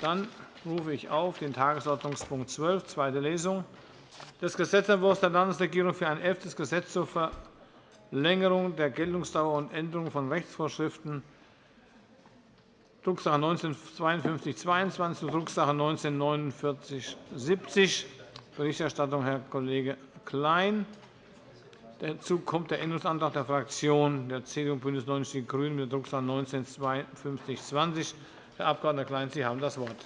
Dann rufe ich auf den Tagesordnungspunkt 12, zweite Lesung des Gesetzentwurfs der Landesregierung für ein elftes Gesetz zur Verlängerung der Geltungsdauer und Änderung von Rechtsvorschriften, Drucksache 19-5222 und Drucksache 19-4970. Berichterstattung Herr Kollege Klein. Dazu kommt der Änderungsantrag der Fraktion der CDU und BÜNDNIS 90 die GRÜNEN mit der Drucksache 19-5220. Herr Abg. Klein, Sie haben das Wort.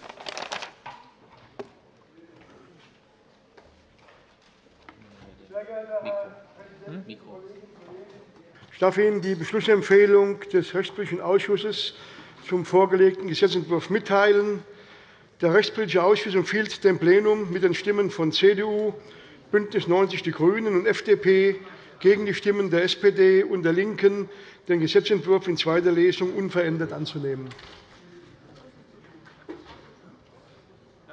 Ich darf Ihnen die Beschlussempfehlung des Rechtspolitischen Ausschusses zum vorgelegten Gesetzentwurf mitteilen. Der Rechtspolitische Ausschuss empfiehlt dem Plenum mit den Stimmen von CDU, BÜNDNIS 90 die GRÜNEN und FDP gegen die Stimmen der SPD und der LINKEN, den Gesetzentwurf in zweiter Lesung unverändert anzunehmen. Herr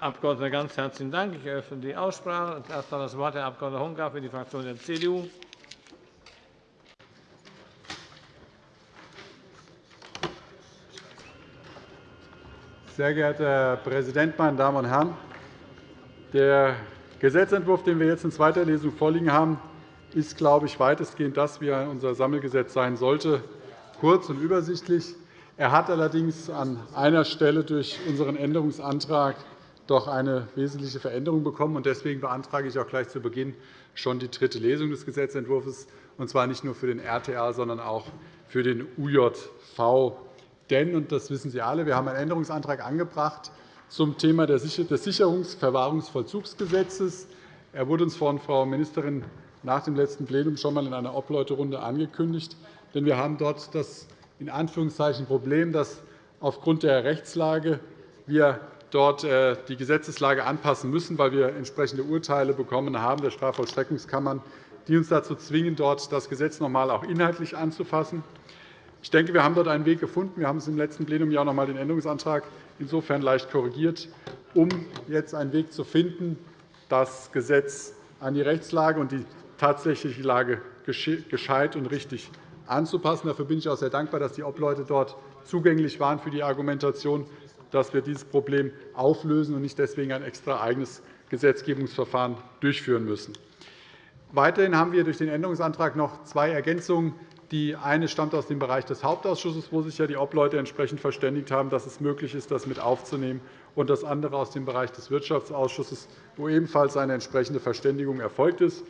Abg. Ganz herzlichen Dank. Ich eröffne die Aussprache. Erster das Wort Herr Abg. Honka für die Fraktion der CDU. Sehr geehrter Herr Präsident, meine Damen und Herren! Der Gesetzentwurf, den wir jetzt in zweiter Lesung vorliegen haben, ist, glaube ich, weitestgehend das, wie unser Sammelgesetz sein sollte, kurz und übersichtlich. Er hat allerdings an einer Stelle durch unseren Änderungsantrag doch eine wesentliche Veränderung bekommen. Deswegen beantrage ich auch gleich zu Beginn schon die dritte Lesung des Gesetzentwurfs, und zwar nicht nur für den RTA, sondern auch für den UJV. Denn, und das wissen Sie alle, wir haben einen Änderungsantrag angebracht zum Thema des Sicherungs-, Verwahrungsvollzugsgesetzes. Er wurde uns von Frau Ministerin nach dem letzten Plenum schon einmal in einer Obleuterunde angekündigt. Denn wir haben dort das in Anführungszeichen Problem, dass aufgrund der Rechtslage wir dort äh, die Gesetzeslage anpassen müssen, weil wir entsprechende Urteile bekommen haben der Strafvollstreckungskammern, die uns dazu zwingen, dort das Gesetz noch einmal auch inhaltlich anzufassen. Ich denke, wir haben dort einen Weg gefunden. Wir haben es im letzten Plenum ja noch einmal den Änderungsantrag insofern leicht korrigiert, um jetzt einen Weg zu finden, das Gesetz an die Rechtslage und die tatsächliche Lage gescheit und richtig anzupassen. Dafür bin ich auch sehr dankbar, dass die Obleute dort zugänglich waren für die Argumentation, dass wir dieses Problem auflösen und nicht deswegen ein extra eigenes Gesetzgebungsverfahren durchführen müssen. Weiterhin haben wir durch den Änderungsantrag noch zwei Ergänzungen. Die eine stammt aus dem Bereich des Hauptausschusses, wo sich ja die Obleute entsprechend verständigt haben, dass es möglich ist, das mit aufzunehmen, und das andere aus dem Bereich des Wirtschaftsausschusses, wo ebenfalls eine entsprechende Verständigung erfolgt ist.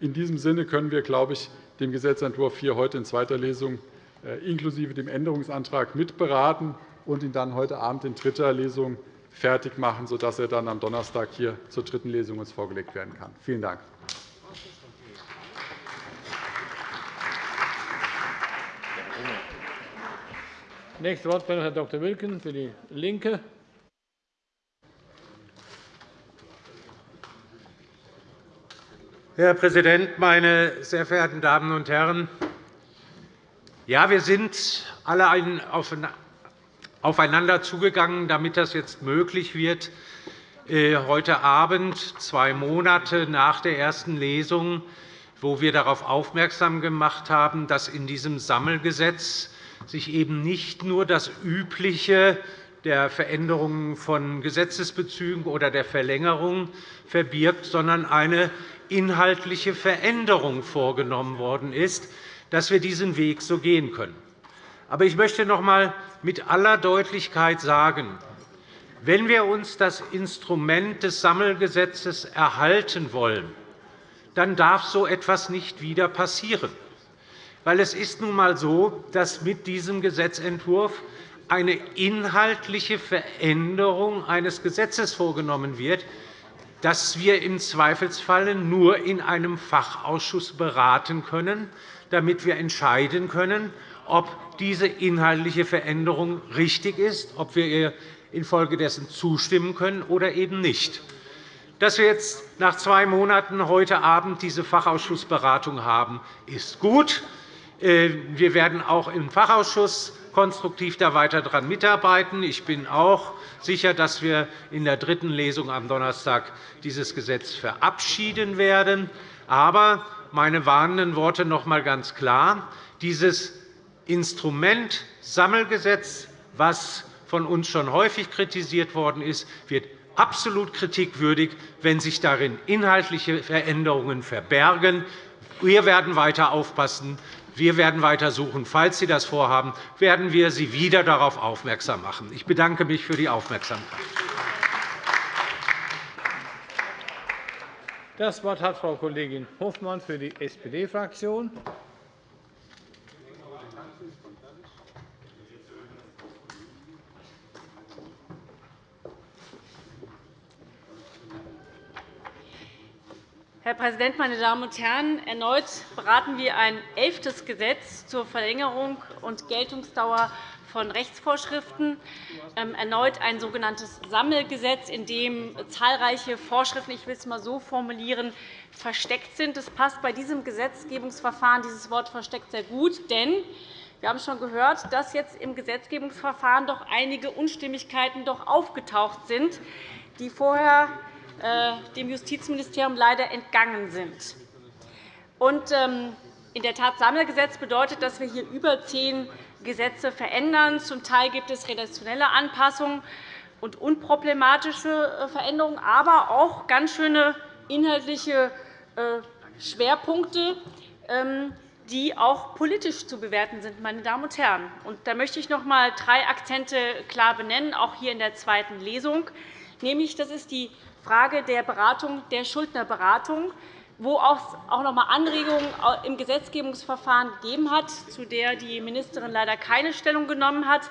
In diesem Sinne können wir, glaube ich, den Gesetzentwurf hier heute in zweiter Lesung äh, inklusive dem Änderungsantrag mitberaten und ihn dann heute Abend in dritter Lesung fertig machen, sodass er dann am Donnerstag hier zur dritten Lesung uns vorgelegt werden kann. Vielen Dank. Nächste Wortmeldung Herr Dr. Wilken für die LINKE. Herr Präsident, meine sehr verehrten Damen und Herren! Ja, wir sind alle aufeinander zugegangen, damit das jetzt möglich wird, äh, heute Abend, zwei Monate nach der ersten Lesung, wo wir darauf aufmerksam gemacht haben, dass in diesem Sammelgesetz sich eben nicht nur das Übliche der Veränderungen von Gesetzesbezügen oder der Verlängerung verbirgt, sondern eine inhaltliche Veränderung vorgenommen worden ist, dass wir diesen Weg so gehen können. Aber ich möchte noch einmal mit aller Deutlichkeit sagen, wenn wir uns das Instrument des Sammelgesetzes erhalten wollen, dann darf so etwas nicht wieder passieren. Weil es ist nun einmal so, dass mit diesem Gesetzentwurf eine inhaltliche Veränderung eines Gesetzes vorgenommen wird, das wir im Zweifelsfall nur in einem Fachausschuss beraten können, damit wir entscheiden können, ob diese inhaltliche Veränderung richtig ist, ob wir ihr infolgedessen zustimmen können oder eben nicht. Dass wir jetzt nach zwei Monaten heute Abend diese Fachausschussberatung haben, ist gut. Äh, wir werden auch im Fachausschuss konstruktiv da weiter daran mitarbeiten. Ich bin auch sicher, dass wir in der dritten Lesung am Donnerstag dieses Gesetz verabschieden werden. Aber meine warnenden Worte noch einmal ganz klar. Dieses Instrument Sammelgesetz, das von uns schon häufig kritisiert worden ist, wird absolut kritikwürdig, wenn sich darin inhaltliche Veränderungen verbergen. Wir werden weiter aufpassen. Wir werden weiter suchen. Falls Sie das vorhaben, werden wir Sie wieder darauf aufmerksam machen. Ich bedanke mich für die Aufmerksamkeit. Das Wort hat Frau Kollegin Hofmann für die SPD-Fraktion. Herr Präsident, meine Damen und Herren! Erneut beraten wir ein elftes Gesetz zur Verlängerung und Geltungsdauer von Rechtsvorschriften, ähm, erneut ein sogenanntes Sammelgesetz, in dem zahlreiche Vorschriften, ich will es einmal so formulieren, versteckt sind. Es passt bei diesem Gesetzgebungsverfahren dieses Wort versteckt sehr gut, denn wir haben schon gehört, dass jetzt im Gesetzgebungsverfahren doch einige Unstimmigkeiten doch aufgetaucht sind, die vorher dem Justizministerium leider entgangen sind. Ähm, in der Tat, Sammelgesetz bedeutet, dass wir hier über zehn Gesetze verändern. Zum Teil gibt es redaktionelle Anpassungen und unproblematische äh, Veränderungen, aber auch ganz schöne inhaltliche äh, Schwerpunkte, ähm, die auch politisch zu bewerten sind. Meine Damen und Herren. Da möchte ich noch einmal drei Akzente klar benennen, auch hier in der zweiten Lesung. Nämlich, das ist die Frage der Beratung, der Schuldnerberatung, wo es auch noch einmal Anregungen im Gesetzgebungsverfahren gegeben hat, zu der die Ministerin leider keine Stellung genommen hat.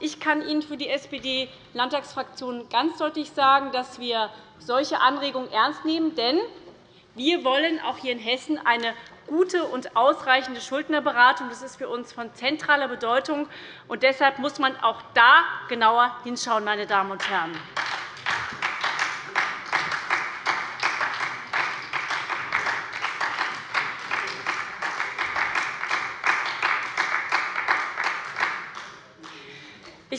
Ich kann Ihnen für die SPD-Landtagsfraktion ganz deutlich sagen, dass wir solche Anregungen ernst nehmen. Denn wir wollen auch hier in Hessen eine gute und ausreichende Schuldnerberatung. Das ist für uns von zentraler Bedeutung. Und deshalb muss man auch da genauer hinschauen, meine Damen und Herren.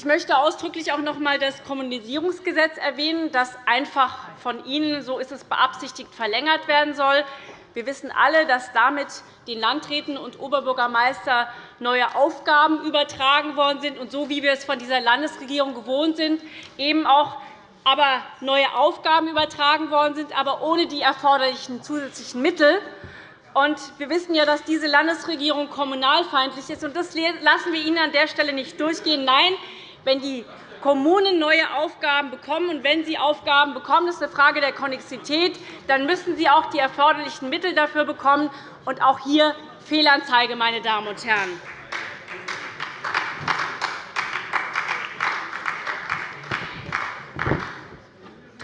Ich möchte ausdrücklich auch noch einmal das Kommunisierungsgesetz erwähnen, das einfach von Ihnen, so ist es beabsichtigt, verlängert werden soll. Wir wissen alle, dass damit den Landräten und Oberbürgermeister neue Aufgaben übertragen worden sind und so wie wir es von dieser Landesregierung gewohnt sind, eben auch aber neue Aufgaben übertragen worden sind, aber ohne die erforderlichen zusätzlichen Mittel. wir wissen ja, dass diese Landesregierung kommunalfeindlich ist. das lassen wir Ihnen an der Stelle nicht durchgehen. Nein, wenn die Kommunen neue Aufgaben bekommen. Und wenn sie Aufgaben bekommen, das ist eine Frage der Konnexität, dann müssen sie auch die erforderlichen Mittel dafür bekommen. Und auch hier Fehlanzeige, meine Damen und Herren.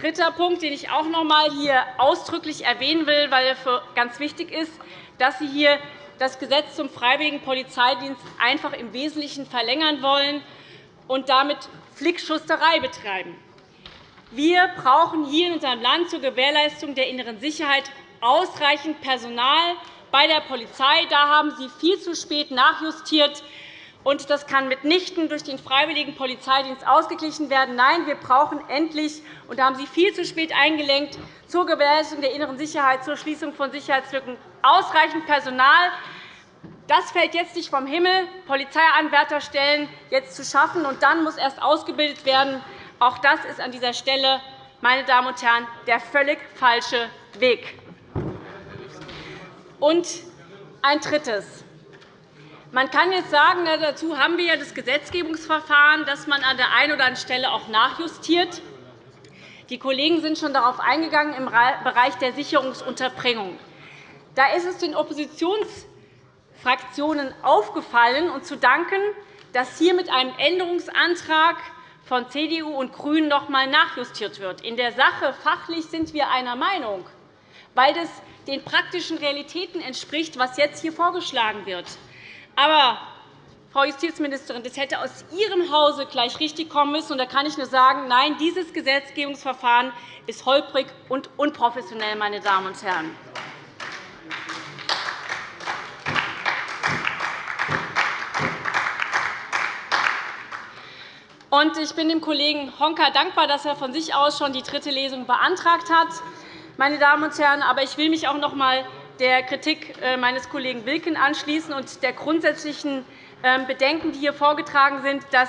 Dritter Punkt, den ich auch noch einmal hier ausdrücklich erwähnen will, weil er ganz wichtig ist, dass Sie hier das Gesetz zum freiwilligen Polizeidienst einfach im Wesentlichen verlängern wollen und damit Flickschusterei betreiben. Wir brauchen hier in unserem Land zur Gewährleistung der inneren Sicherheit ausreichend Personal bei der Polizei. Da haben Sie viel zu spät nachjustiert. Und das kann mitnichten durch den freiwilligen Polizeidienst ausgeglichen werden. Nein, wir brauchen endlich, und da haben Sie viel zu spät eingelenkt, zur Gewährleistung der inneren Sicherheit, zur Schließung von Sicherheitslücken ausreichend Personal. Das fällt jetzt nicht vom Himmel, Polizeianwärterstellen jetzt zu schaffen, und dann muss erst ausgebildet werden. Auch das ist an dieser Stelle, meine Damen und Herren, der völlig falsche Weg. Und ein Drittes. Man kann jetzt sagen, dazu haben wir ja das Gesetzgebungsverfahren, dass man an der einen oder anderen Stelle auch nachjustiert. Die Kollegen sind schon darauf eingegangen im Bereich der Sicherungsunterbringung. Da ist es den Oppositions Fraktionen aufgefallen und zu danken, dass hier mit einem Änderungsantrag von CDU und GRÜNEN noch einmal nachjustiert wird. In der Sache fachlich sind wir einer Meinung, weil es den praktischen Realitäten entspricht, was jetzt hier vorgeschlagen wird. Aber, Frau Justizministerin, das hätte aus Ihrem Hause gleich richtig kommen müssen. da kann ich nur sagen, nein, dieses Gesetzgebungsverfahren ist holprig und unprofessionell, meine Damen und Herren. Ich bin dem Kollegen Honka dankbar, dass er von sich aus schon die dritte Lesung beantragt hat. Meine Damen und Herren, aber ich will mich auch noch einmal der Kritik äh, meines Kollegen Wilken anschließen und der grundsätzlichen ähm, Bedenken, die hier vorgetragen sind, dass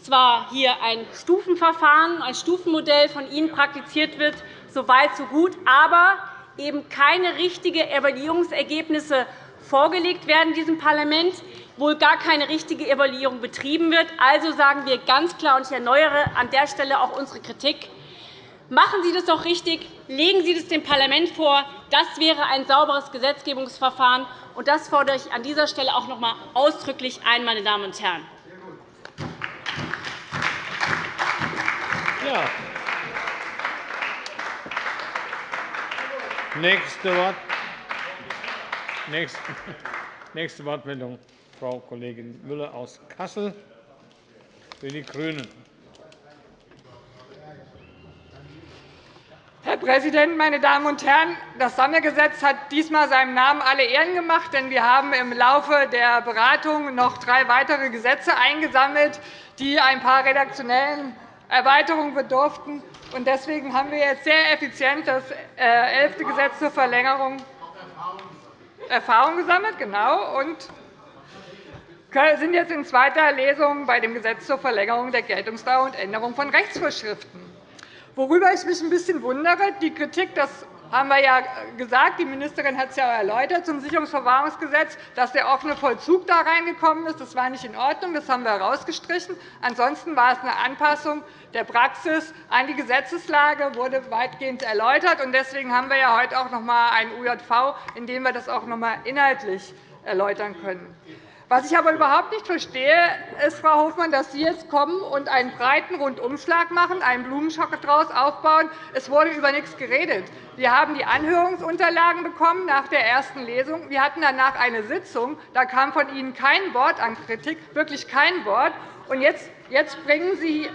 zwar hier ein Stufenverfahren, ein Stufenmodell von Ihnen praktiziert wird, so weit, so gut, aber eben keine richtigen Evaluierungsergebnisse vorgelegt werden diesem Parlament, wohl gar keine richtige Evaluierung betrieben wird. Also sagen wir ganz klar, und ich erneuere an der Stelle auch unsere Kritik, Machen Sie das doch richtig. Legen Sie das dem Parlament vor. Das wäre ein sauberes Gesetzgebungsverfahren. Und das fordere ich an dieser Stelle auch noch einmal ausdrücklich ein, meine Damen und Herren. Ja. Nächste, Wort. Nächste Wortmeldung, Frau Kollegin Müller aus Kassel für die GRÜNEN. Herr Präsident, meine Damen und Herren! Das Sammelgesetz hat diesmal seinem Namen alle Ehren gemacht, denn wir haben im Laufe der Beratung noch drei weitere Gesetze eingesammelt, die ein paar redaktionellen Erweiterungen bedurften. Deswegen haben wir jetzt sehr effizient das äh, elfte Gesetz zur Verlängerung Erfahrung gesammelt genau, sind jetzt in zweiter Lesung bei dem Gesetz zur Verlängerung der Geltungsdauer und Änderung von Rechtsvorschriften. Worüber ich mich ein bisschen wundere, die Kritik, das haben wir ja gesagt, die Ministerin hat es ja erläutert zum Sicherungsverwahrungsgesetz, dass der offene Vollzug da reingekommen ist. Das war nicht in Ordnung, das haben wir herausgestrichen. Ansonsten war es eine Anpassung der Praxis an die Gesetzeslage, wurde weitgehend erläutert. Deswegen haben wir ja heute auch noch einmal einen UJV, in dem wir das auch noch einmal inhaltlich erläutern können. Was ich aber überhaupt nicht verstehe, ist, Frau Hofmann, dass Sie jetzt kommen und einen breiten Rundumschlag machen, einen Blumenschock daraus aufbauen. Es wurde über nichts geredet. Wir haben die Anhörungsunterlagen bekommen nach der ersten Lesung. Wir hatten danach eine Sitzung. Da kam von Ihnen kein Wort an Kritik, wirklich kein Wort. Und jetzt, jetzt bringen Sie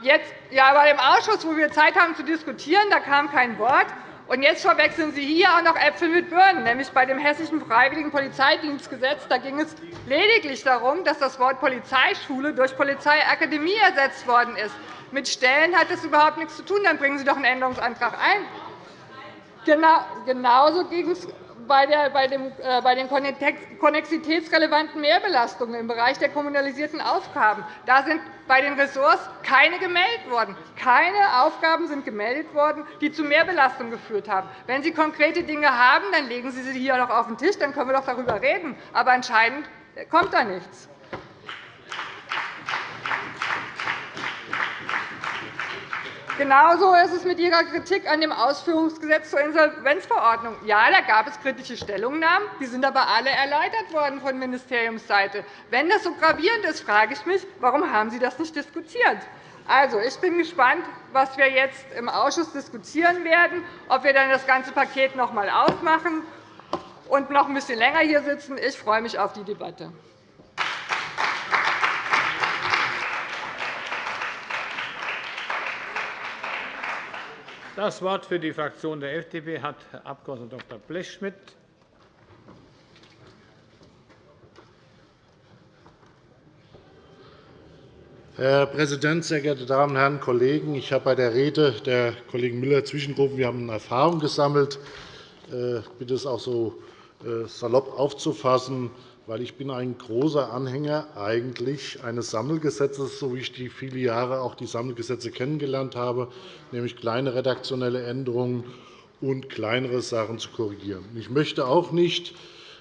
jetzt, ja, bei dem Ausschuss, wo wir Zeit haben zu diskutieren, da kam kein Wort. Und jetzt verwechseln Sie hier auch noch Äpfel mit Birnen, nämlich bei dem Hessischen Freiwilligen Polizeidienstgesetz. Da ging es lediglich darum, dass das Wort Polizeischule durch Polizeiakademie ersetzt worden ist. Mit Stellen hat das überhaupt nichts zu tun. Dann bringen Sie doch einen Änderungsantrag ein. Genau, genauso ging es bei, äh, den konnexitätsrelevanten Mehrbelastungen im Bereich der kommunalisierten Aufgaben. Da sind bei den Ressorts keine gemeldet worden. Keine Aufgaben sind gemeldet worden, die zu Mehrbelastungen geführt haben. Wenn Sie konkrete Dinge haben, dann legen Sie sie hier noch auf den Tisch, dann können wir doch darüber reden. Aber anscheinend kommt da nichts. Genauso ist es mit Ihrer Kritik an dem Ausführungsgesetz zur Insolvenzverordnung. Ja, da gab es kritische Stellungnahmen. Die sind aber alle erläutert worden von Ministeriumsseite. Wenn das so gravierend ist, frage ich mich, warum haben Sie das nicht diskutiert? Also, ich bin gespannt, was wir jetzt im Ausschuss diskutieren werden, ob wir dann das ganze Paket noch einmal aufmachen und noch ein bisschen länger hier sitzen. Ich freue mich auf die Debatte. Das Wort für die Fraktion der FDP hat Herr Abg. Dr. Blechschmidt. Herr Präsident, sehr geehrte Damen und Herren Kollegen! Ich habe bei der Rede der Kollegin Müller zwischengerufen. Wir haben Erfahrung gesammelt. Ich äh, bitte es auch so äh, salopp aufzufassen weil ich bin ein großer Anhänger eigentlich eines Sammelgesetzes, so wie ich die viele Jahre auch die Sammelgesetze kennengelernt habe, nämlich kleine redaktionelle Änderungen und kleinere Sachen zu korrigieren. Ich möchte auch nicht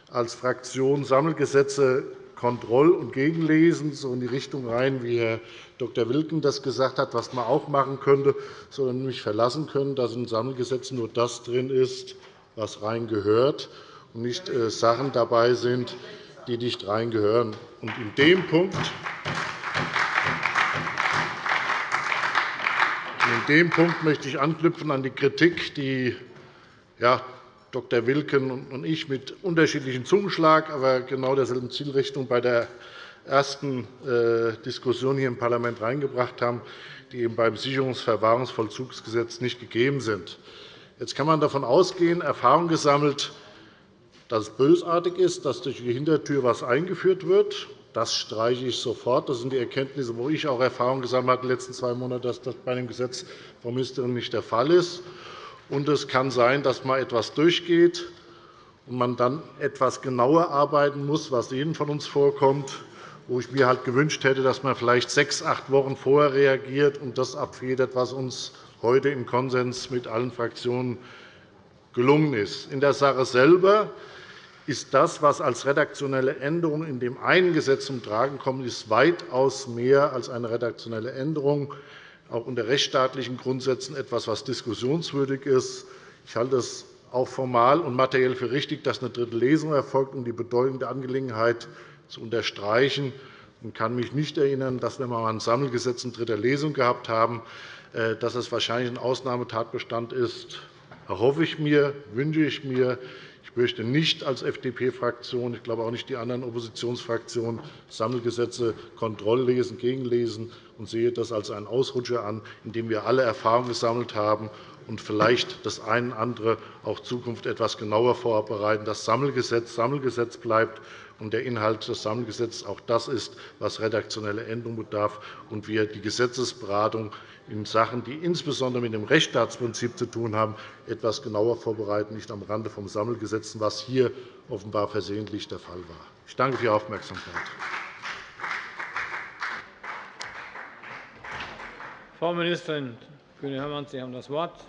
als Fraktion Sammelgesetze kontroll- und gegenlesen, so in die Richtung rein, wie Herr Dr. Wilken das gesagt hat, was man auch machen könnte, sondern mich verlassen können, dass in Sammelgesetzen nur das drin ist, was rein gehört, und nicht äh, Sachen dabei sind, die nicht reingehören. in dem Punkt in dem Punkt möchte ich anknüpfen an die Kritik, die ja, Dr. Wilken und ich mit unterschiedlichem Zungenschlag, aber genau derselben Zielrichtung bei der ersten äh, Diskussion hier im Parlament reingebracht haben, die eben beim Sicherungsverwahrungsvollzugsgesetz nicht gegeben sind. Jetzt kann man davon ausgehen, Erfahrung gesammelt, dass es bösartig ist, dass durch die Hintertür etwas eingeführt wird. Das streiche ich sofort. Das sind die Erkenntnisse, wo ich auch Erfahrung gesammelt habe in den letzten zwei Monaten, dass das bei dem Gesetz Frau Ministerin nicht der Fall ist. Und es kann sein, dass mal etwas durchgeht und man dann etwas genauer arbeiten muss, was jedem von uns vorkommt, wo ich mir halt gewünscht hätte, dass man vielleicht sechs, acht Wochen vorher reagiert und das abfedert, was uns heute im Konsens mit allen Fraktionen gelungen ist. In der Sache selber ist das, was als redaktionelle Änderung in dem einen Gesetz zum Tragen kommt, ist weitaus mehr als eine redaktionelle Änderung, auch unter rechtsstaatlichen Grundsätzen etwas, was diskussionswürdig ist. Ich halte es auch formal und materiell für richtig, dass eine dritte Lesung erfolgt, um die Bedeutung der Angelegenheit zu unterstreichen. Ich kann mich nicht erinnern, dass wir einmal ein Sammelgesetz in dritter Lesung gehabt haben, äh, dass es wahrscheinlich ein Ausnahmetatbestand ist. Erhoffe ich mir, wünsche ich mir. Ich möchte nicht als FDP-Fraktion, ich glaube auch nicht die anderen Oppositionsfraktionen, Sammelgesetze kontrolllesen, gegenlesen und sehe das als einen Ausrutscher an, in dem wir alle Erfahrungen gesammelt haben und vielleicht das eine oder andere auch in Zukunft etwas genauer vorbereiten. Das Sammelgesetz Sammelgesetz bleibt und der Inhalt des Sammelgesetzes auch das ist, was redaktionelle Änderung bedarf, und wir die Gesetzesberatung in Sachen, die insbesondere mit dem Rechtsstaatsprinzip zu tun haben, etwas genauer vorbereiten, nicht am Rande vom Sammelgesetz, was hier offenbar versehentlich der Fall war. Ich danke für Ihre Aufmerksamkeit. Frau Ministerin Kühne-Hörmann, Sie haben das Wort.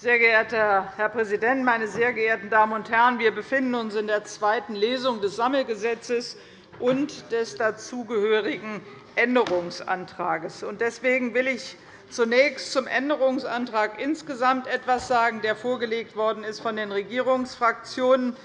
Sehr geehrter Herr Präsident, meine sehr geehrten Damen und Herren! Wir befinden uns in der zweiten Lesung des Sammelgesetzes und des dazugehörigen Änderungsantrags. Deswegen will ich zunächst zum Änderungsantrag insgesamt etwas sagen, der vorgelegt worden ist von den Regierungsfraktionen,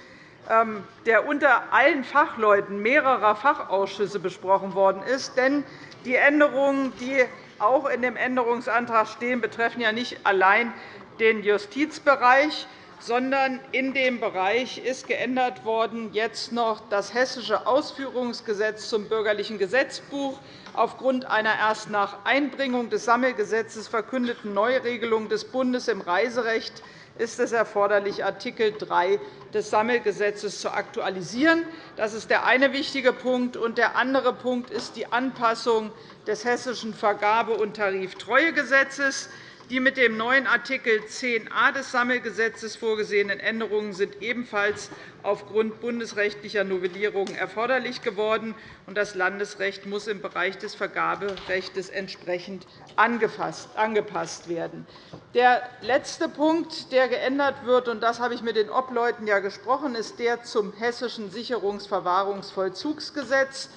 ähm, der unter allen Fachleuten mehrerer Fachausschüsse besprochen worden ist. Denn die Änderungen, die auch in dem Änderungsantrag stehen, betreffen ja nicht allein den Justizbereich, sondern in dem Bereich ist geändert worden jetzt noch das Hessische Ausführungsgesetz zum Bürgerlichen Gesetzbuch aufgrund einer erst nach Einbringung des Sammelgesetzes verkündeten Neuregelung des Bundes im Reiserecht ist es erforderlich, Art. 3 des Sammelgesetzes zu aktualisieren. Das ist der eine wichtige Punkt. Der andere Punkt ist die Anpassung des Hessischen Vergabe- und Tariftreuegesetzes. Die mit dem neuen Art. 10a des Sammelgesetzes vorgesehenen Änderungen sind ebenfalls aufgrund bundesrechtlicher Novellierungen erforderlich geworden. Das Landesrecht muss im Bereich des Vergaberechts entsprechend angepasst werden. Der letzte Punkt, der geändert wird, und das habe ich mit den Obleuten ja gesprochen, ist der zum Hessischen Sicherungsverwahrungsvollzugsgesetz.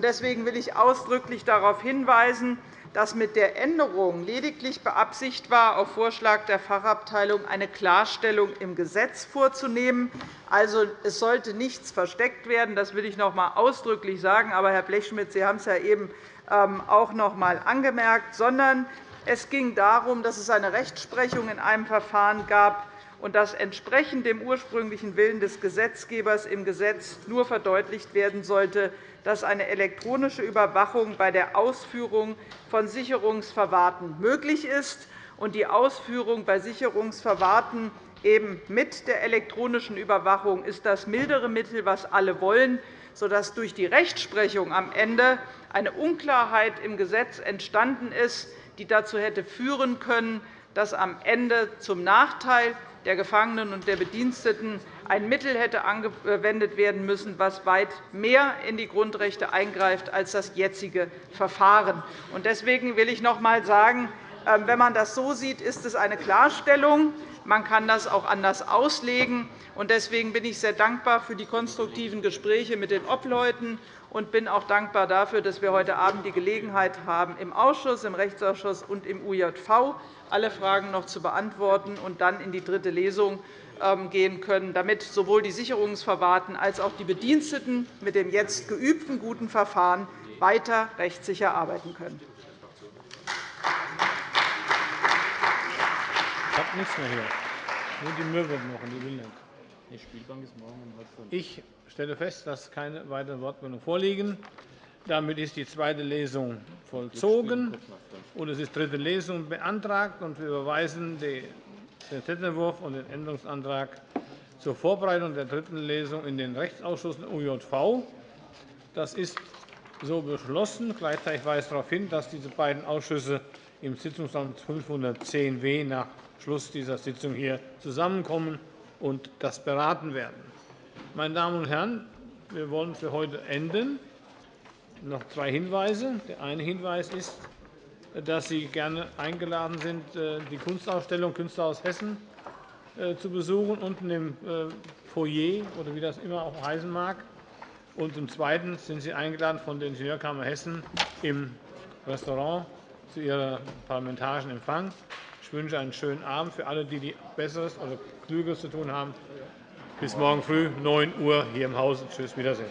Deswegen will ich ausdrücklich darauf hinweisen, dass mit der Änderung lediglich beabsichtigt war, auf Vorschlag der Fachabteilung eine Klarstellung im Gesetz vorzunehmen. Also, es sollte nichts versteckt werden. Das will ich noch einmal ausdrücklich sagen. Aber, Herr Blechschmidt, Sie haben es ja eben ähm, auch noch einmal angemerkt, sondern es ging darum, dass es eine Rechtsprechung in einem Verfahren gab, und dass entsprechend dem ursprünglichen Willen des Gesetzgebers im Gesetz nur verdeutlicht werden sollte, dass eine elektronische Überwachung bei der Ausführung von Sicherungsverwahrten möglich ist und die Ausführung bei Sicherungsverwahrten eben mit der elektronischen Überwachung ist das mildere Mittel, was alle wollen, sodass durch die Rechtsprechung am Ende eine Unklarheit im Gesetz entstanden ist, die dazu hätte führen können, dass am Ende zum Nachteil der Gefangenen und der Bediensteten ein Mittel hätte angewendet werden müssen, das weit mehr in die Grundrechte eingreift als das jetzige Verfahren. Deswegen will ich noch einmal sagen, ähm, wenn man das so sieht, ist es eine Klarstellung. Man kann das auch anders auslegen. Deswegen bin ich sehr dankbar für die konstruktiven Gespräche mit den Obleuten und bin auch dankbar dafür, dass wir heute Abend die Gelegenheit haben, im Ausschuss, im Rechtsausschuss und im UJV alle Fragen noch zu beantworten und dann in die dritte Lesung ähm, gehen können, damit sowohl die Sicherungsverwahrten als auch die Bediensteten mit dem jetzt geübten guten Verfahren weiter rechtssicher arbeiten können. Ich habe nichts mehr hier. Nur die Möwe noch und die nicht. Die Spielbank ist morgen um halb Ich stelle fest, dass keine weiteren Wortmeldungen vorliegen. Damit ist die zweite Lesung vollzogen, und es ist dritte Lesung beantragt. Und wir überweisen den Gesetzentwurf und den Änderungsantrag zur Vorbereitung der dritten Lesung in den Rechtsausschuss UJV. Das ist so beschlossen. Gleichzeitig weise ich darauf hin, dass diese beiden Ausschüsse im Sitzungsraum 510w nach Schluss dieser Sitzung hier zusammenkommen und das beraten werden. Meine Damen und Herren, Wir wollen für heute enden. Noch zwei Hinweise. Der eine Hinweis ist, dass Sie gerne eingeladen sind, die Kunstausstellung Künstler aus Hessen zu besuchen, unten im Foyer oder wie das immer auch heißen mag. Und zum Zweiten sind Sie eingeladen von der Ingenieurkammer Hessen im Restaurant zu Ihrem parlamentarischen Empfang. Ich wünsche einen schönen Abend für alle, die Besseres oder Klügeres zu tun haben. Bis morgen früh, 9 Uhr hier im Hause. Tschüss, Wiedersehen.